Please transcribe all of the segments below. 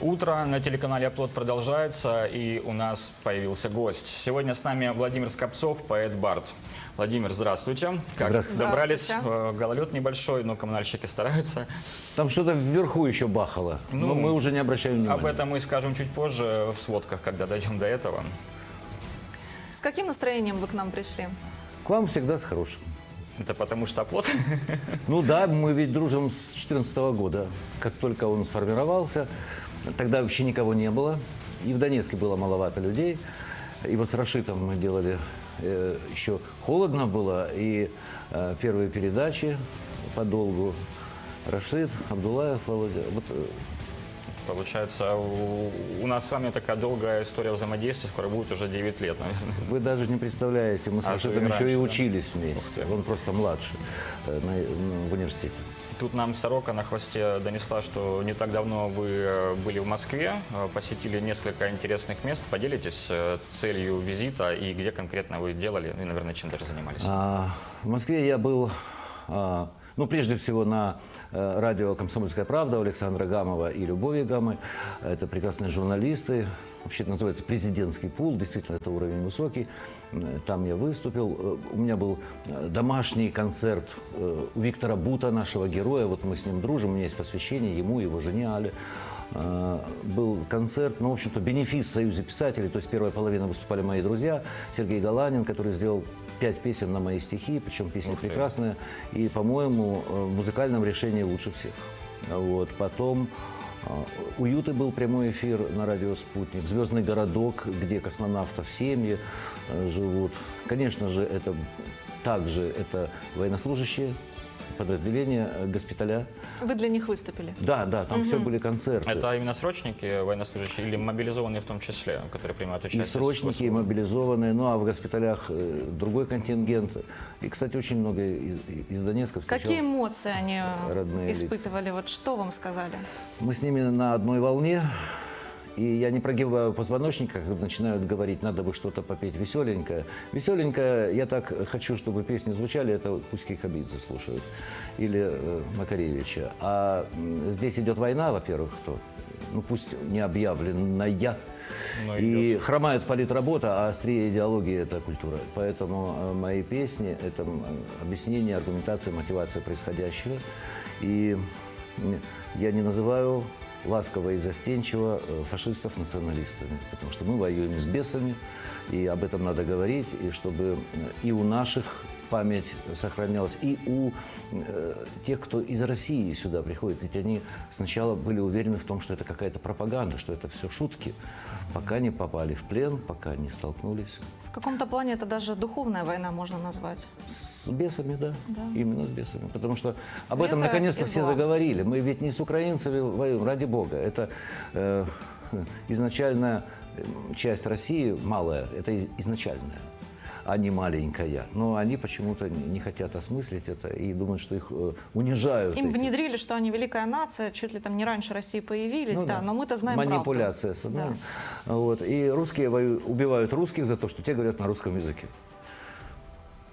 Утро на телеканале «Оплот» продолжается, и у нас появился гость. Сегодня с нами Владимир Скопцов, поэт Барт. Владимир, здравствуйте. Как Здравствуйте. добрались? Здравствуйте. Э, Гололед небольшой, но коммунальщики стараются. Там что-то вверху еще бахало, Ну, но мы уже не обращаем внимания. Об этом мы скажем чуть позже в сводках, когда дойдем до этого. С каким настроением вы к нам пришли? К вам всегда с хорошим. Это потому что «Оплот». Ну да, мы ведь дружим с 2014 года. Как только он сформировался, тогда вообще никого не было. И в Донецке было маловато людей. И вот с Рашитом мы делали, э, еще холодно было, и э, первые передачи подолгу. Рашид, Абдулаев, Володя. Вот, э, Получается, у, у нас с вами такая долгая история взаимодействия, скоро будет уже 9 лет, наверное. Вы даже не представляете, мы с А, Рашидом еще и раньше, да? учились Ух вместе. Он просто младше на- ну, в университете. Тут нам Сорока на хвосте донесла, что не так давно вы э, были в Москве, э, посетили несколько интересных мест. Поделитесь э, целью визита и где конкретно вы делали, и, наверное, чем даже занимались. А, в Москве я был, а, ну, прежде всего, на радио «Комсомольская правда» Александра Гамова и Любови Гамы. Это прекрасные журналисты. Вообще это называется президентский пул. Действительно, это уровень высокий. М, Там я выступил. Э, У меня был э, домашний концерт э, у Виктора Бута, нашего героя. Вот мы с ним дружим. У меня есть посвящение ему, его жене Але. Э, Был концерт, ну, в общем-то, бенефис в Союзе писателей. То есть первая половина выступали мои друзья. Сергей Галанин, который сделал пять песен на мои стихи, причем песни Ух ты. прекрасные. И, по-моему, э, в музыкальном решении лучше всех. Вот. Потом «Уют» и был прямой эфир на радио «Спутник». «Звездный городок», где космонавтов семьи э, живут. Конечно же, это также это военнослужащие подразделения э, госпиталя. Вы для них выступили. Да, да, там все были концерты. Это именно срочники военнослужащие или мобилизованные в том числе, которые принимают И участие? в срочники, и мобилизованные, ну а в госпиталях э, другой контингент. И, кстати, очень много из, из Донецка встречал. Какие эмоции они э, родные лица. испытывали? Вот что вам сказали? Мы с ними на одной волне. И я не прогибаю позвоночник, когда начинают говорить, надо бы что-то попеть веселенькое. Веселенькое, я так хочу, чтобы песни звучали, это пусть Кикабидзе слушают. Или э, Макаревича. А здесь идет война, во-первых, то, ну пусть не объявленная. Но И идет. хромает политработа, а острее идеологии – это культура. Поэтому э, мои песни – это объяснение, аргументация, мотивация происходящего. И я не называю ласково и застенчиво э, фашистов националистами, потому что мы воюем с бесами, и об этом надо говорить, и чтобы э, и у наших память сохранялась, и у э, тех, кто из России сюда приходит. Ведь они сначала были уверены в том, что это какая-то пропаганда, что это все шутки, пока не попали в плен, пока не столкнулись В каком-то плане это даже духовная война можно назвать. с бесами, да, Да. именно с бесами. Потому что об Света этом наконец-то все заговорили. Мы ведь не с украинцами воюем, ради бога. Это э, изначальная часть России, малая, это из- изначальная а не маленькая. Но они почему-то не хотят осмыслить это и думают, что их э, унижают. Им эти- внедрили, что они великая нация, чуть ли там не раньше России появились, Ну да, но мы-то знаем правду. Манипуляция сознанием. Вот. И русские убивают русских за то, что те говорят на русском языке.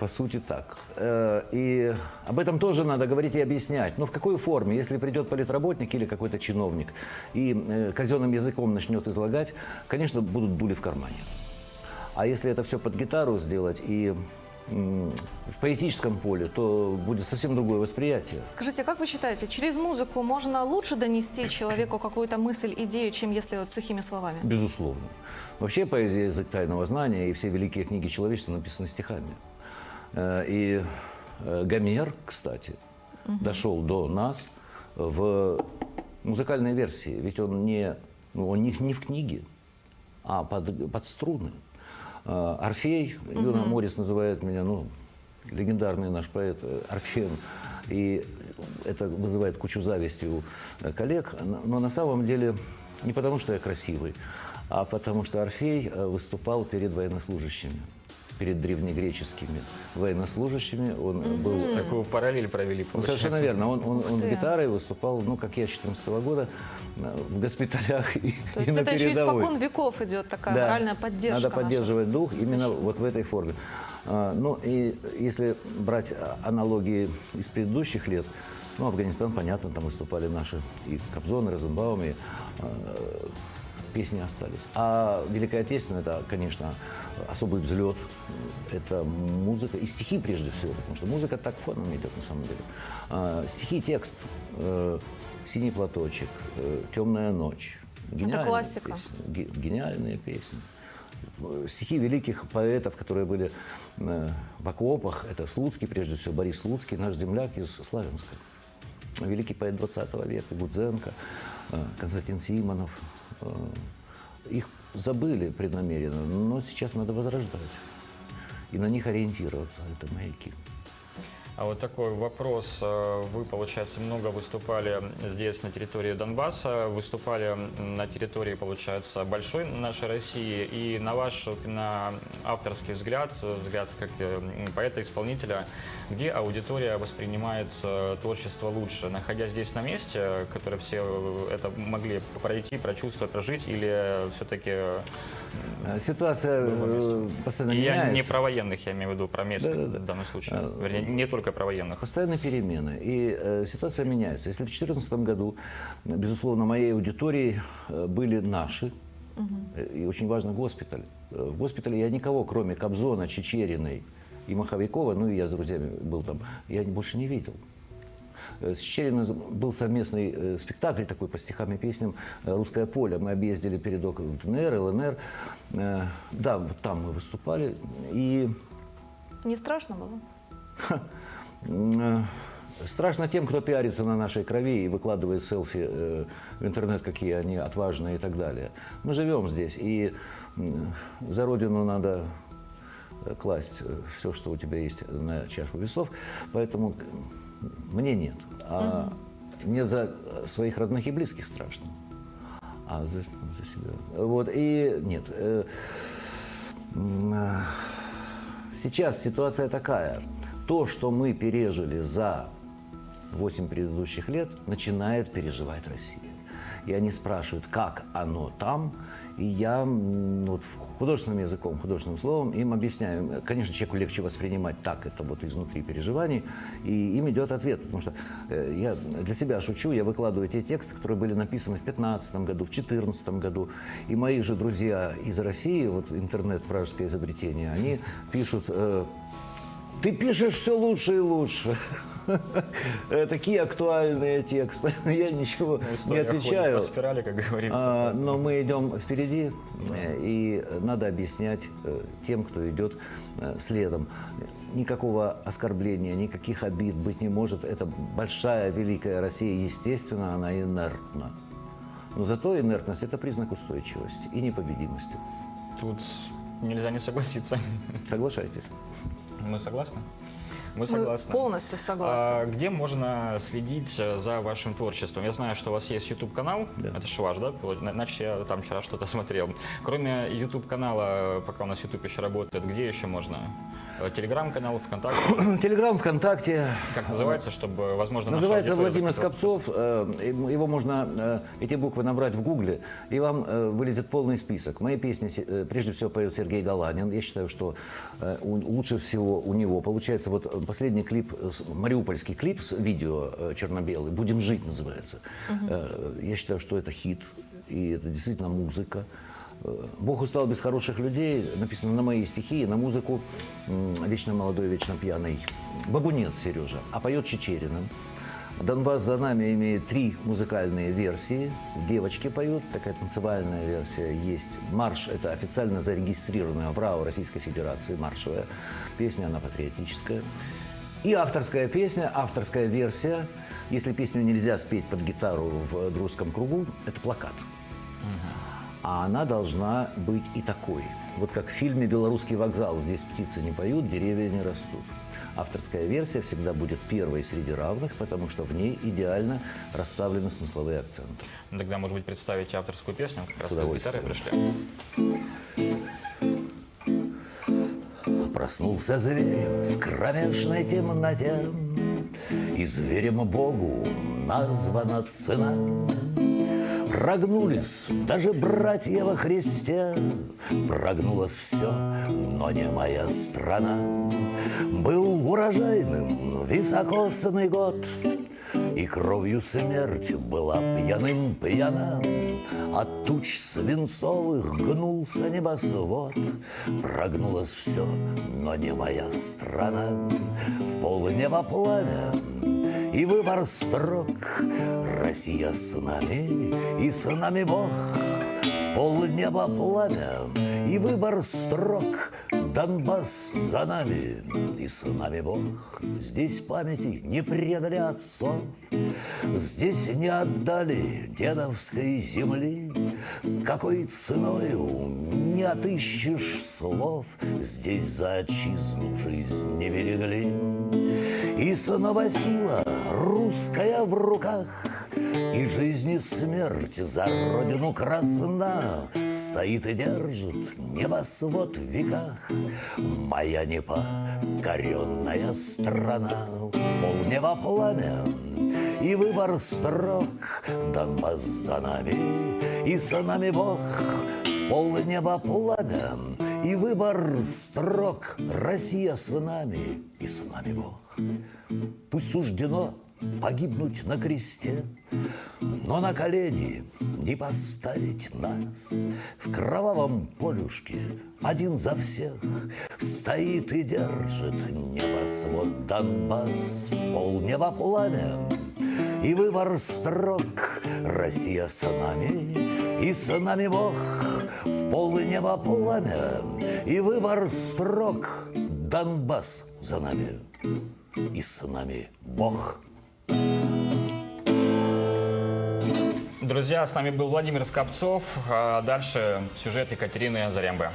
По сути так. Э, И об этом тоже надо говорить и объяснять. Но в какой форме? Если придет политработник или какой-то чиновник и э, казенным языком начнет излагать, конечно, будут дули в кармане. А если это все под гитару сделать и в поэтическом поле, то будет совсем другое восприятие. Скажите, а как вы считаете, через музыку можно лучше донести человеку какую-то мысль, идею, чем если вот сухими словами? Безусловно. Вообще поэзия язык тайного знания, и все великие книги человечества написаны стихами. Э, И э, Гомер, кстати, дошел до нас в музыкальной версии. Ведь он не, ну, он не, не в книге, а под, под струны. Э, Орфей, Юна Морис называет меня, ну, легендарный наш поэт Орфеем. И это вызывает кучу зависти у коллег. Но на самом деле не потому, что я красивый, а потому что Орфей выступал перед военнослужащими, перед древнегреческими военнослужащими. Он э, был Такую параллель провели, ну, совершенно верно. Он, он, он с гитарой выступал, ну, как я, с 14 года э, в госпиталях и, То и есть на это еще передовой. испокон веков идет такая Да. моральная поддержка. Надо наша. поддерживать дух именно защита. вот в этой форме. А, Ну и если брать а, аналогии из предыдущих лет, Ну, Афганистан, понятно, там выступали наши и Кобзон, и Розенбаум, и э, песни остались. А Великая Отечественная, это, конечно, особый взлет. Это музыка и стихи прежде всего, потому что музыка так фоном идет на самом деле. А, стихи, текст, э, «Синий платочек», э, «Темная ночь». Гениальные классика. песни, ге- гениальные песни. Э, Стихи великих поэтов, которые были в окопах, это Слуцкий, прежде всего, Борис Слуцкий, наш земляк из Славянска. Великий поэт 20 века, Гудзенко, Константин Симонов. Э, Их забыли преднамеренно, но сейчас надо возрождать. И на них ориентироваться, это маяки. А вот такой вопрос. Э, Вы, получается, много выступали здесь, на территории Донбасса, выступали на территории, получается, большой нашей России. И на ваш вот именно авторский взгляд, взгляд как э, поэта-исполнителя, где аудитория воспринимает творчество лучше? Находясь здесь на месте, которые все э, это могли пройти, прочувствовать, прожить, или все-таки... Ситуация постоянно И я меняется. не про военных, я имею в виду про местных Да-да-да. в данном случае. А, Вернее, не только про военных. Постоянные перемены, и э, ситуация меняется. Если в 2014 году, безусловно, моей аудиторией э, были наши, э, и очень важно госпиталь. Э, В госпитале я никого, кроме Кобзона, Чечериной и Маховикова, ну и я с друзьями был там, я больше не видел. С Чечериной был совместный спектакль такой по стихам и песням «Русское поле». Мы объездили передок в ДНР, ЛНР. Да, вот там мы выступали. И Не страшно было? Э, Страшно тем, кто пиарится на нашей крови и выкладывает селфи э, в интернет, какие они отважные и так далее. Мы живем здесь, и за Родину надо э, класть все, что у тебя есть на чашу весов. Поэтому мне нет. А мне за своих родных и близких страшно. А за, за себя. Вот, и нет. Сейчас ситуация такая. То, что мы пережили за 8 предыдущих лет, начинает переживать Россия. И они спрашивают, как оно там, и я вот, художественным языком, художественным словом им объясняю. Конечно, человеку легче воспринимать так это вот изнутри переживаний, и им идет ответ. Потому что э, я для себя шучу, я выкладываю те тексты, которые были написаны в 2015 году, в 2014 году. И мои же друзья из России, вот интернет, вражеское изобретение, они пишут... э, ты пишешь все лучше и лучше. Э, Такие актуальные тексты. Я ничего не История ходит отвечаю. по спирали, как говорится. А, но мы идем впереди, э, и надо объяснять э, тем, кто идет следом. Никакого оскорбления, никаких обид быть не может. Это большая, великая Россия, естественно, она инертна. Но зато инертность – это признак устойчивости и непобедимости. Тут нельзя не согласиться. Соглашайтесь. Мы согласны? Мы Мы согласны. полностью согласны. А где можно следить за вашим творчеством? Я знаю, что у вас есть YouTube-канал. Да. Это же ваш, да? Иначе я там вчера что-то смотрел. Кроме YouTube-канала, пока у нас YouTube еще работает, где еще можно? Э, Телеграм-канал, ВКонтакте? Телеграм, ВКонтакте. Как называется, чтобы, возможно, Называется Владимир Скопцов. Э, Его можно, э, эти буквы набрать в гугле, и вам вылезет полный список. Мои песни, прежде всего, поет Сергей Галанин. Я считаю, что лучше всего у него получается вот последний клип, мариупольский клип с видео черно-белый, «Будем жить» называется. Э, Я считаю, что это хит, и это действительно музыка. Бог устал без хороших людей, написано на мои стихи, на музыку вечно молодой, вечно пьяный бабунец Сережа, а поет Чечерина. Донбасс за нами имеет три музыкальные версии. Девочки поют, такая танцевальная версия есть. Марш – это официально зарегистрированная в РАО Российской Федерации маршевая песня, она патриотическая. И авторская песня, авторская версия. Если песню нельзя спеть под гитару в дружеском кругу, это плакат. А она должна быть и такой. Вот как в фильме «Белорусский вокзал». Здесь птицы не поют, деревья не растут. Авторская версия всегда будет первой среди равных, потому что в ней идеально расставлены смысловые акценты. Ну, Тогда, может быть, представите авторскую песню? Как раз С вы с гитарой удовольствием. пришли. Проснулся зверь в кромешной темноте, И зверем Богу названа цена. Прогнулись даже братья во Христе, Прогнулось все, но не моя страна. Был урожайным високосный год, И кровью смерть была пьяным пьяна. От туч свинцовых гнулся небосвод. Прогнулось все, но не моя страна. В полнеба пламя и выбор строк. Россия с нами, и с нами Бог. В полнеба пламя и выбор строк. Донбасс за нами, и с нами Бог. Здесь памяти не предали отцов, Здесь не отдали дедовской земли. Какой ценою не отыщешь слов, Здесь за отчизну жизнь не берегли. И снова сила русская в руках, И жизнь и смерть за родину красна Стоит и держит небосвод в веках. Моя непокоренная страна В полнеба пламя и выбор строк Донбасс за нами и с нами Бог В полнеба пламя и выбор строк Россия с нами и с нами Бог Пусть суждено погибнуть на кресте, но на колени не поставить нас. В кровавом полюшке один за всех стоит и держит небосвод Донбасс, полнеба пламя и выбор строк. Россия с нами и с нами Бог, в полнеба пламя и выбор строк. Донбасс за нами и с нами Бог. Друзья, с нами был Владимир Скопцов. А Дальше сюжет Екатерины Зарембы.